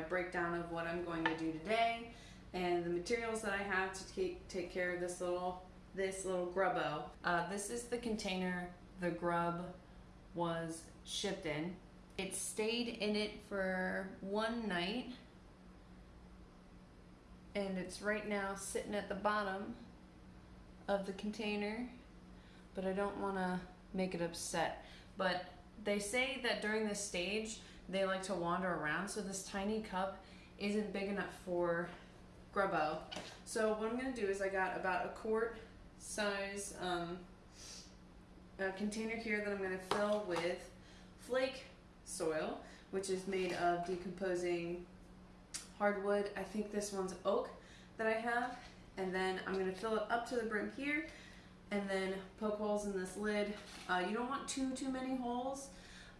my breakdown of what I'm going to do today and the materials that I have to take, take care of this little this little grubbo. Uh, this is the container the grub was shipped in. It stayed in it for one night and it's right now sitting at the bottom of the container but I don't want to make it upset but they say that during this stage they like to wander around. So this tiny cup isn't big enough for grubbo. So what I'm gonna do is I got about a quart size um, a container here that I'm gonna fill with flake soil which is made of decomposing hardwood. I think this one's oak that I have. And then I'm gonna fill it up to the brim here and then poke holes in this lid. Uh, you don't want too too many holes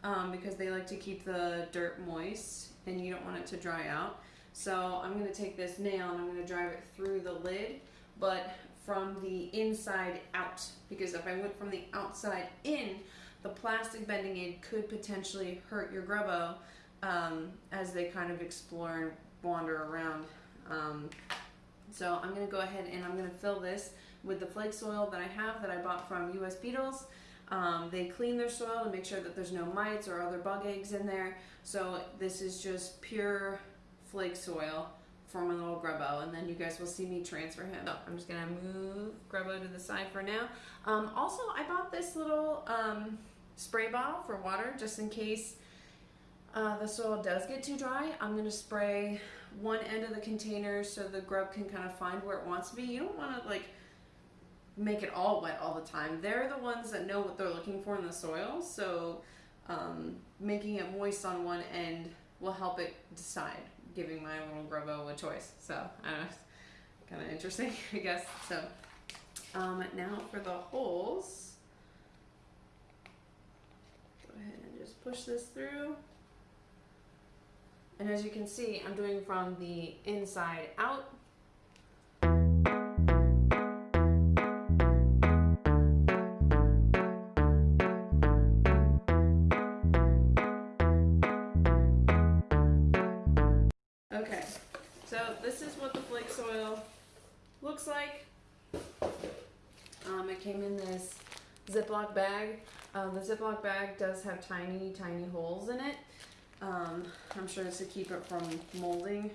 um, because they like to keep the dirt moist and you don't want it to dry out. So I'm going to take this nail and I'm going to drive it through the lid, but from the inside out because if I went from the outside in, the plastic bending aid could potentially hurt your grubbo um, as they kind of explore and wander around. Um, so I'm going to go ahead and I'm going to fill this with the flake soil that I have that I bought from US Beetles. Um, they clean their soil to make sure that there's no mites or other bug eggs in there. So this is just pure flake soil for my little grubbo and then you guys will see me transfer him. So I'm just gonna move grubbo to the side for now. Um, also, I bought this little um, spray bottle for water just in case uh, the soil does get too dry. I'm gonna spray one end of the container so the grub can kind of find where it wants to be. You don't wanna like make it all wet all the time. They're the ones that know what they're looking for in the soil, so um, making it moist on one end will help it decide, giving my little grubbo a choice. So, I don't know, kind of interesting, I guess. So, um, now for the holes. Go ahead and just push this through. And as you can see, I'm doing from the inside out looks like. Um, it came in this Ziploc bag. Um, the Ziploc bag does have tiny, tiny holes in it. Um, I'm sure it's to keep it from molding.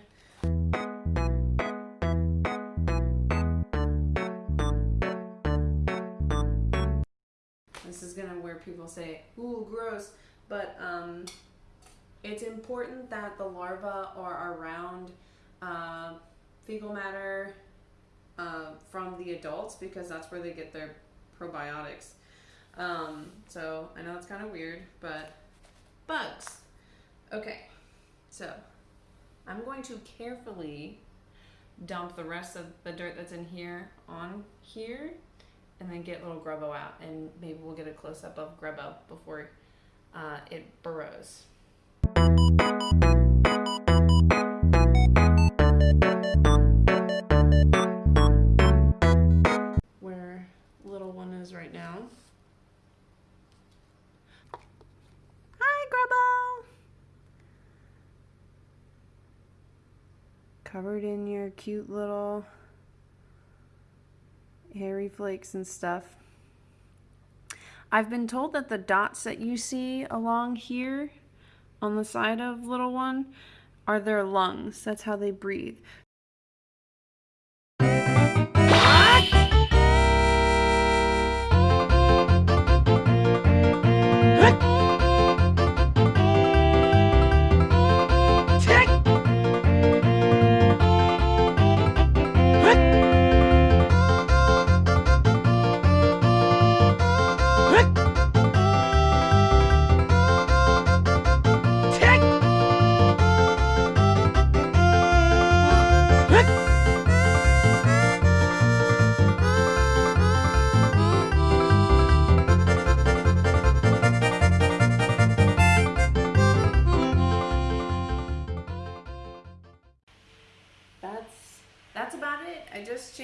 This is gonna where people say, ooh, gross, but um, it's important that the larvae are around uh, fecal matter, uh, from the adults because that's where they get their probiotics. Um, so I know it's kind of weird, but bugs. Okay, so I'm going to carefully dump the rest of the dirt that's in here on here and then get little grubbo out and maybe we'll get a close-up of grubbo before uh, it burrows. Covered in your cute little hairy flakes and stuff. I've been told that the dots that you see along here on the side of little one are their lungs. That's how they breathe.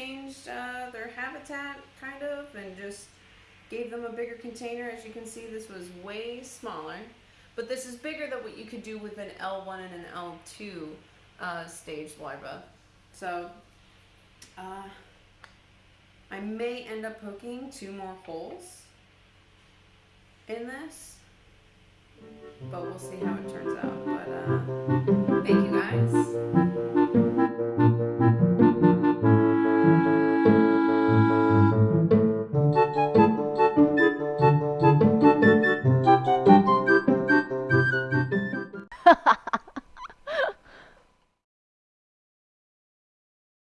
changed uh, their habitat, kind of, and just gave them a bigger container. As you can see, this was way smaller, but this is bigger than what you could do with an L1 and an L2 uh, stage larva. So uh, I may end up poking two more holes in this, but we'll see how it turns out. But uh, thank you guys.